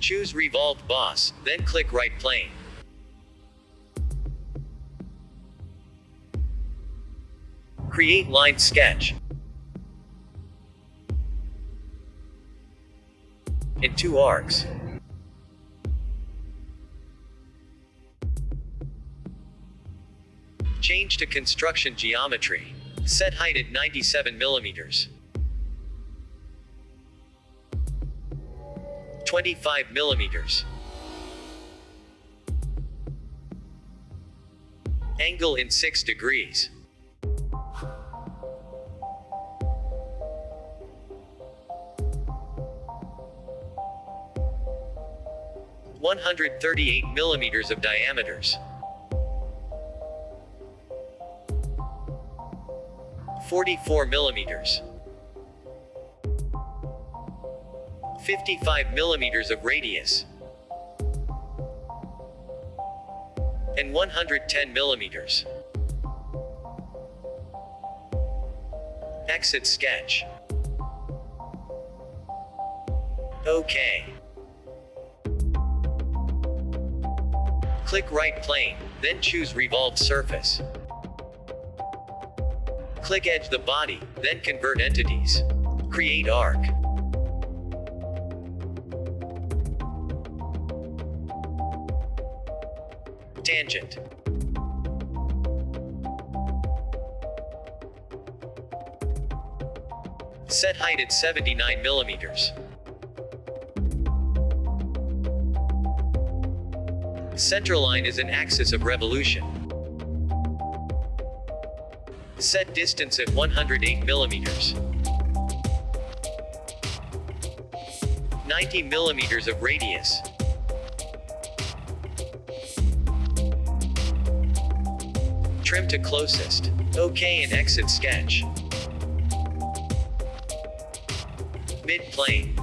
Choose Revolved Boss, then click Right Plane. Create Line Sketch. In two arcs. Change to construction geometry. Set height at 97 millimeters. 25 millimeters. Angle in 6 degrees. One hundred thirty-eight millimeters of diameters. Forty-four millimeters. 55 millimeters of radius, and 110 millimeters. Exit sketch. OK. Click right plane, then choose revolved surface. Click edge the body, then convert entities. Create arc. Tangent. Set height at 79 millimeters. Centerline is an axis of revolution. Set distance at 108 millimeters. 90 millimeters of radius. Trim to closest. OK and exit sketch. Mid-plane.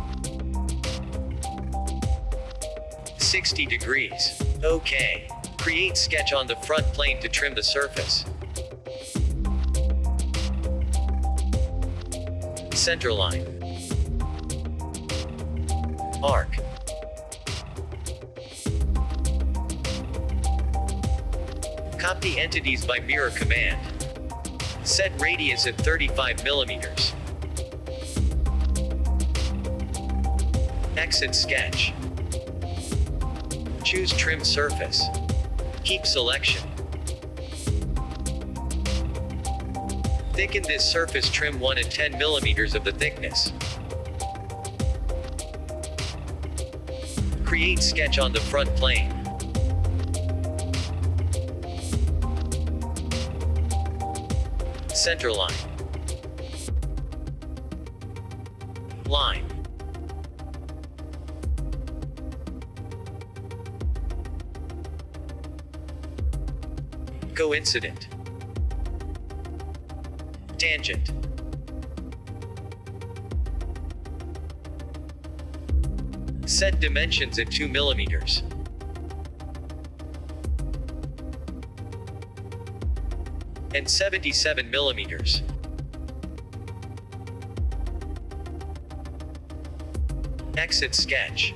60 degrees. OK. Create sketch on the front plane to trim the surface. Centerline. Arc. Copy entities by mirror command. Set radius at 35 millimeters. Exit sketch. Choose trim surface. Keep selection. Thicken this surface trim 1 at 10 millimeters of the thickness. Create sketch on the front plane. Center line. Line. Coincident. Tangent. Set dimensions at 2 millimeters. And 77 millimeters. Exit sketch.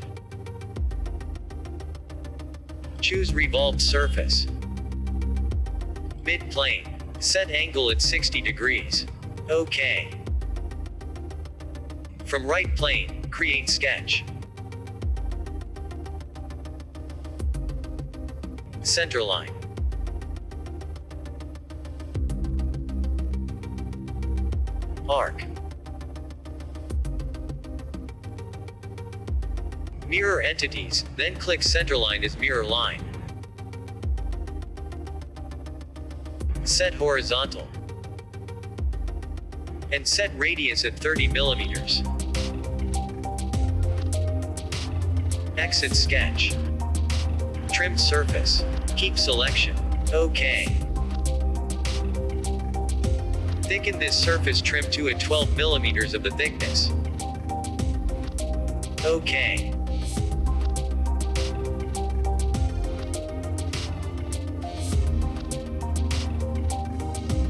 Choose revolved surface. Mid-plane. Set angle at 60 degrees. OK. From right plane, create sketch. Centerline. Arc. Mirror entities, then click centerline as mirror line. Set horizontal. And set radius at 30 millimeters. Exit sketch. Trim surface. Keep selection. OK. Thicken this surface trim to at 12 millimeters of the thickness. OK.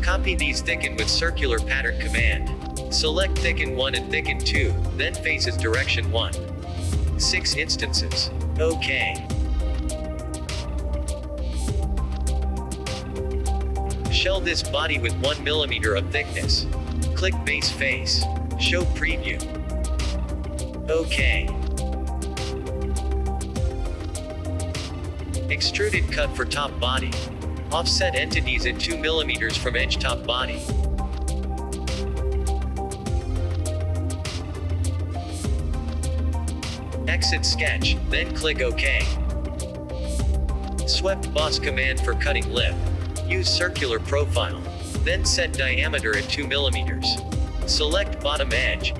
Copy these thicken with circular pattern command. Select thicken 1 and thicken 2, then faces direction 1. 6 instances. OK. Shell this body with 1mm of thickness. Click base face. Show preview. OK. Extruded cut for top body. Offset entities at 2 mm from edge top body. Exit sketch, then click OK. Swept boss command for cutting lip. Use circular profile. Then set diameter at 2 mm. Select bottom edge.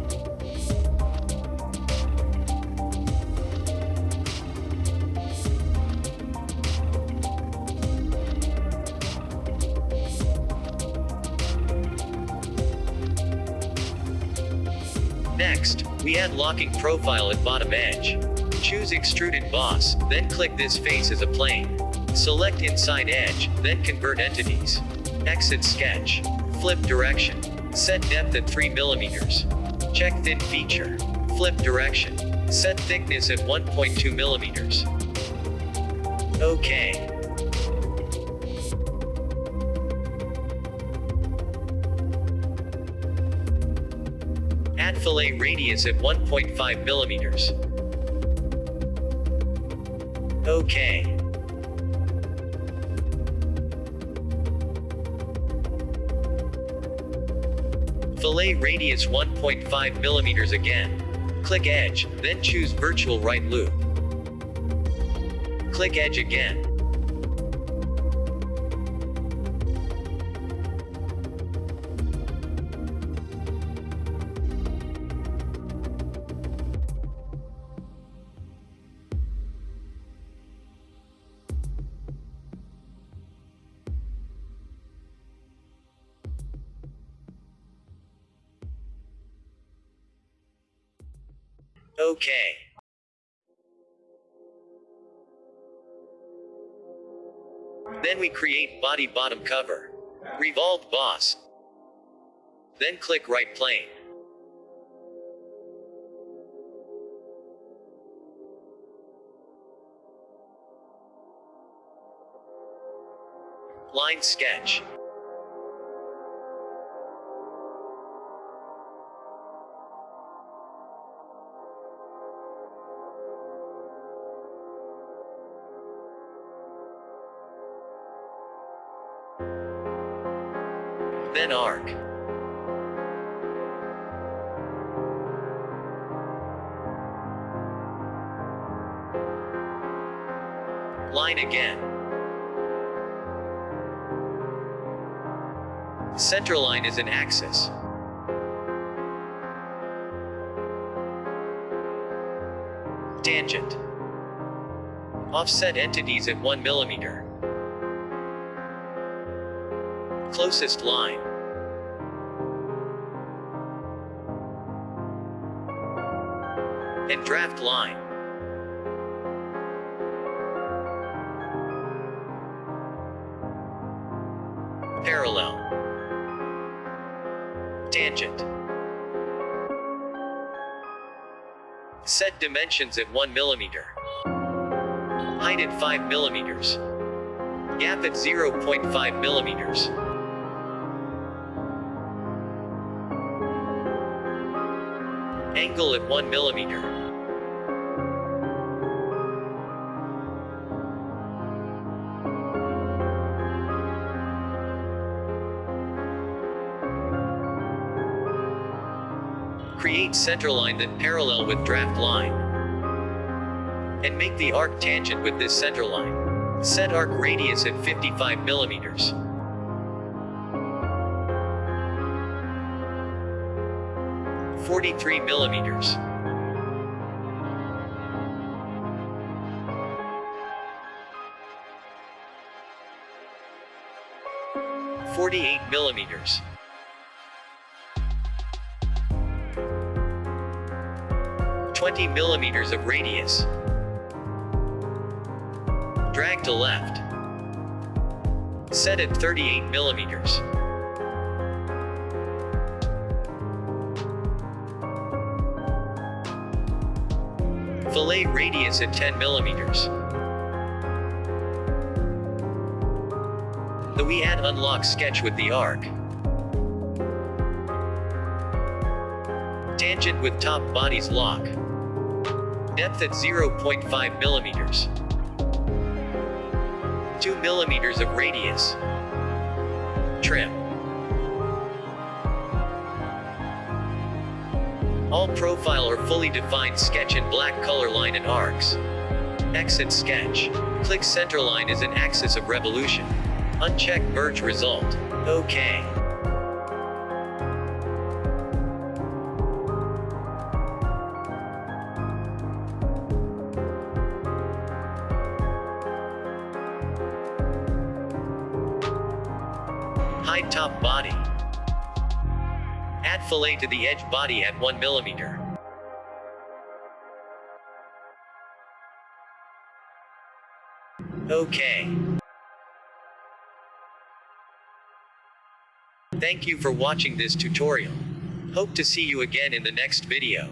Next, we add locking profile at bottom edge. Choose extruded boss, then click this face as a plane. Select inside edge, then convert entities. Exit sketch. Flip direction. Set depth at 3 mm. Check thin feature. Flip direction. Set thickness at 1.2 mm. OK. Add fillet radius at 1.5 millimeters. OK. Fillet radius 1.5 millimeters again. Click edge, then choose virtual right loop. Click edge again. Okay. Then we create body bottom cover. Revolved boss. Then click right plane. Line sketch. Then arc. Line again. Center line is an axis. Tangent. Offset entities at 1 millimeter. Closest line. And draft line. Parallel. Tangent. Set dimensions at 1 millimeter. Height at 5 millimeters. Gap at 0.5 millimeters. Angle at 1 millimeter. Create centerline that parallel with draft line. And make the arc tangent with this centerline. Set arc radius at 55 millimeters. Forty-three millimeters. Forty-eight millimeters. Twenty millimeters of radius. Drag to left. Set at 38 millimeters. Fillet radius at 10 millimeters. The we add unlock sketch with the arc. Tangent with top bodies lock. Depth at 0.5 millimeters. 2 millimeters of radius. Trim. All profile or fully defined sketch in black color line and arcs. Exit sketch. Click center line as an axis of revolution. Uncheck merge result. OK. Hide top body. Fillet to the edge body at 1 millimeter. Okay. Thank you for watching this tutorial. Hope to see you again in the next video.